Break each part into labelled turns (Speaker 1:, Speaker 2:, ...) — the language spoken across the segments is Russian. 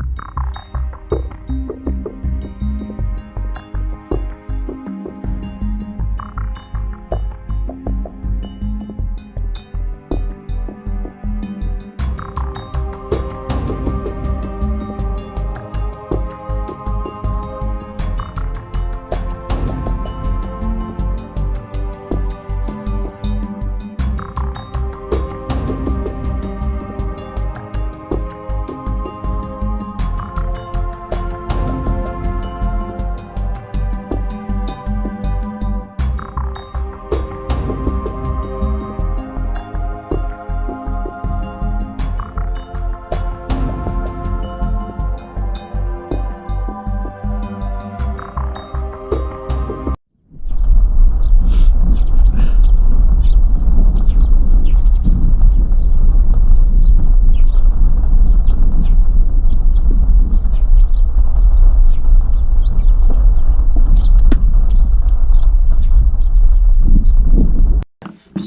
Speaker 1: you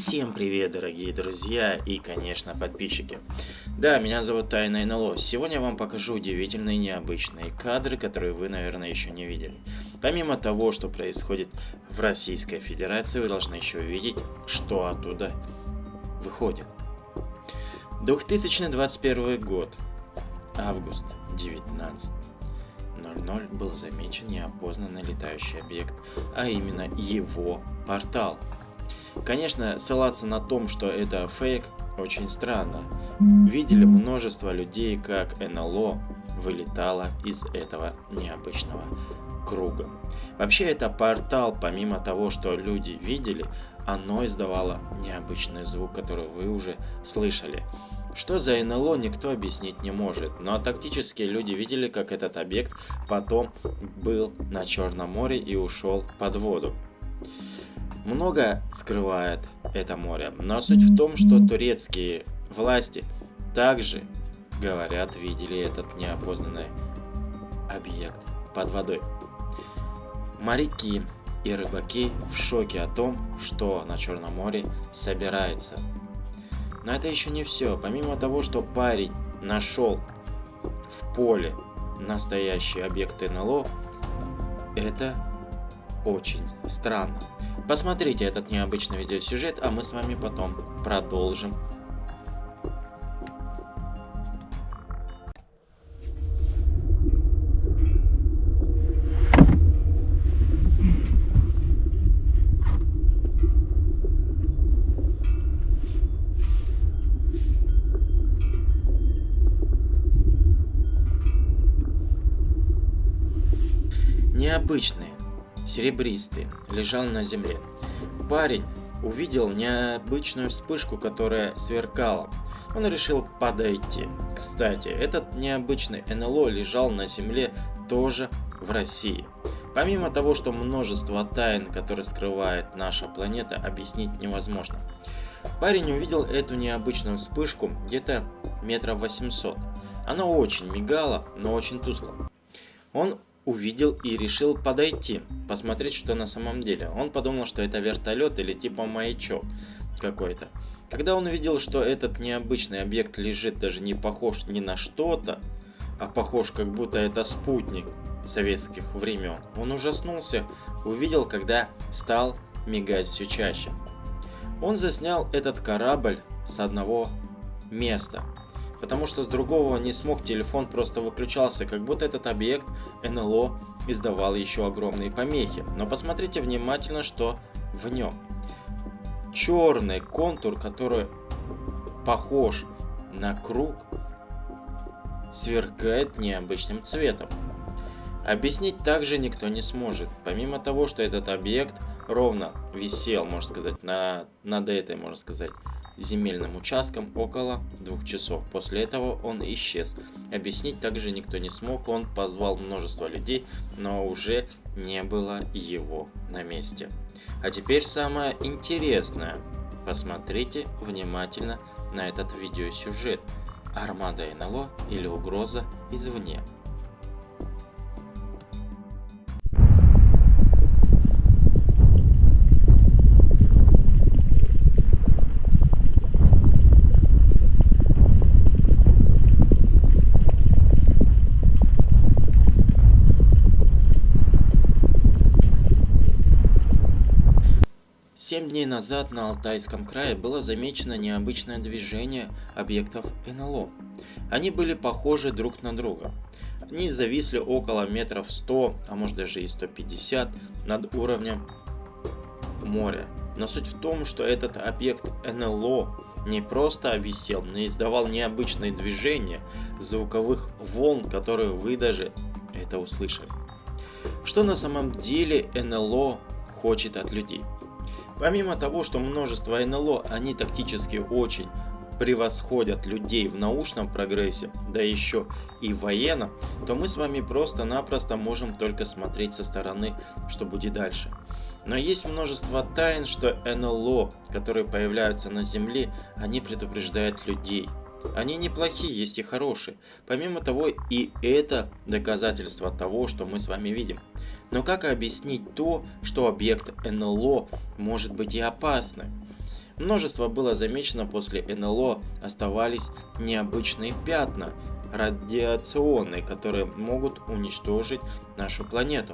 Speaker 1: Всем привет, дорогие друзья и, конечно, подписчики. Да, меня зовут Тайна НЛО. Сегодня я вам покажу удивительные необычные кадры, которые вы, наверное, еще не видели. Помимо того, что происходит в Российской Федерации, вы должны еще увидеть, что оттуда выходит. 2021 год, август 19.00 был замечен неопознанный летающий объект, а именно его портал – Конечно, ссылаться на том, что это фейк, очень странно. Видели множество людей, как НЛО вылетало из этого необычного круга. Вообще это портал, помимо того, что люди видели, оно издавало необычный звук, который вы уже слышали. Что за НЛО, никто объяснить не может, но тактически люди видели, как этот объект потом был на Черном море и ушел под воду. Много скрывает это море, но суть в том, что турецкие власти также, говорят, видели этот неопознанный объект под водой. Моряки и рыбаки в шоке о том, что на Черном море собирается. Но это еще не все. Помимо того, что парень нашел в поле настоящий объект НЛО, это очень странно. Посмотрите этот необычный видеосюжет, а мы с вами потом продолжим. Необычные серебристый, лежал на земле. Парень увидел необычную вспышку, которая сверкала. Он решил подойти. Кстати, этот необычный НЛО лежал на земле тоже в России. Помимо того, что множество тайн, которые скрывает наша планета, объяснить невозможно. Парень увидел эту необычную вспышку где-то метров 800. Она очень мигала, но очень тускло. Он увидел и решил подойти, посмотреть, что на самом деле. Он подумал, что это вертолет или типа маячок какой-то. Когда он увидел, что этот необычный объект лежит даже не похож ни на что-то, а похож как будто это спутник советских времен, он ужаснулся, увидел, когда стал мигать все чаще. Он заснял этот корабль с одного места, потому что с другого не смог, телефон просто выключался, как будто этот объект НЛО издавал еще огромные помехи. Но посмотрите внимательно, что в нем. Черный контур, который похож на круг, сверкает необычным цветом. Объяснить также никто не сможет, помимо того, что этот объект ровно висел, можно сказать, на, над этой, можно сказать, земельным участком около двух часов. После этого он исчез. Объяснить также никто не смог, он позвал множество людей, но уже не было его на месте. А теперь самое интересное. Посмотрите внимательно на этот видеосюжет. Армада НЛО или угроза извне. Семь дней назад на Алтайском крае было замечено необычное движение объектов НЛО. Они были похожи друг на друга. Они зависли около метров 100, а может даже и 150 над уровнем моря. Но суть в том, что этот объект НЛО не просто висел, но издавал необычные движения звуковых волн, которые вы даже это услышали. Что на самом деле НЛО хочет от людей? Помимо того, что множество НЛО, они тактически очень превосходят людей в научном прогрессе, да еще и военном, то мы с вами просто-напросто можем только смотреть со стороны, что будет дальше. Но есть множество тайн, что НЛО, которые появляются на Земле, они предупреждают людей. Они неплохие, есть и хорошие. Помимо того, и это доказательство того, что мы с вами видим. Но как объяснить то, что объект НЛО может быть и опасным? Множество было замечено после НЛО, оставались необычные пятна, радиационные, которые могут уничтожить нашу планету.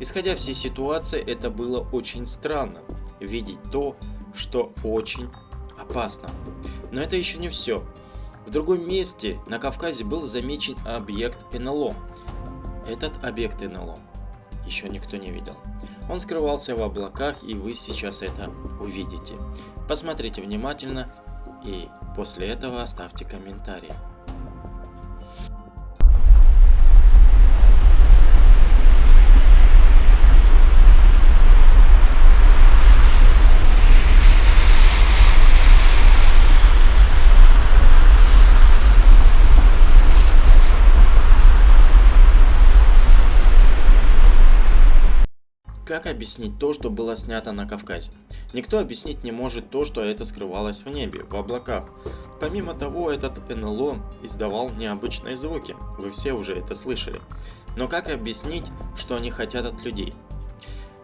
Speaker 1: Исходя всей ситуации, это было очень странно, видеть то, что очень опасно. Но это еще не все. В другом месте на Кавказе был замечен объект НЛО. Этот объект НЛО еще никто не видел. Он скрывался в облаках, и вы сейчас это увидите. Посмотрите внимательно и после этого оставьте комментарий. Как объяснить то, что было снято на Кавказе? Никто объяснить не может то, что это скрывалось в небе, в облаках. Помимо того, этот НЛО издавал необычные звуки, вы все уже это слышали. Но как объяснить, что они хотят от людей?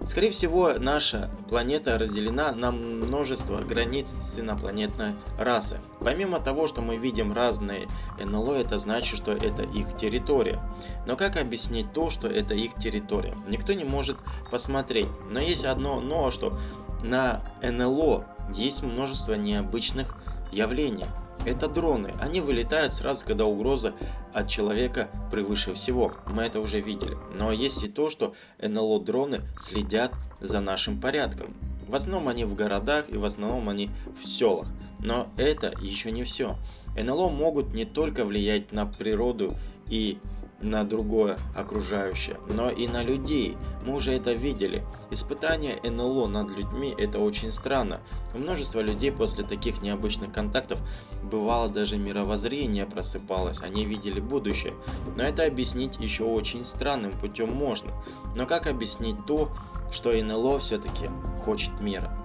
Speaker 1: Скорее всего, наша планета разделена на множество границ с инопланетной расы. Помимо того, что мы видим разные НЛО, это значит, что это их территория. Но как объяснить то, что это их территория? Никто не может посмотреть. Но есть одно но, что на НЛО есть множество необычных явлений. Это дроны. Они вылетают сразу, когда угроза от человека превыше всего. Мы это уже видели. Но есть и то, что НЛО-дроны следят за нашим порядком. В основном они в городах и в основном они в селах. Но это еще не все. НЛО могут не только влиять на природу и на другое окружающее, но и на людей. Мы уже это видели. Испытание НЛО над людьми это очень странно. У множества людей после таких необычных контактов бывало даже мировоззрение просыпалось, они видели будущее. Но это объяснить еще очень странным путем можно. Но как объяснить то, что НЛО все-таки хочет мира?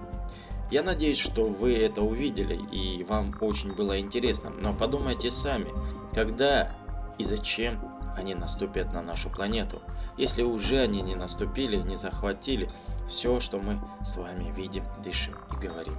Speaker 1: Я надеюсь, что вы это увидели и вам очень было интересно, но подумайте сами, когда и зачем они наступят на нашу планету, если уже они не наступили, не захватили все, что мы с вами видим, дышим и говорим.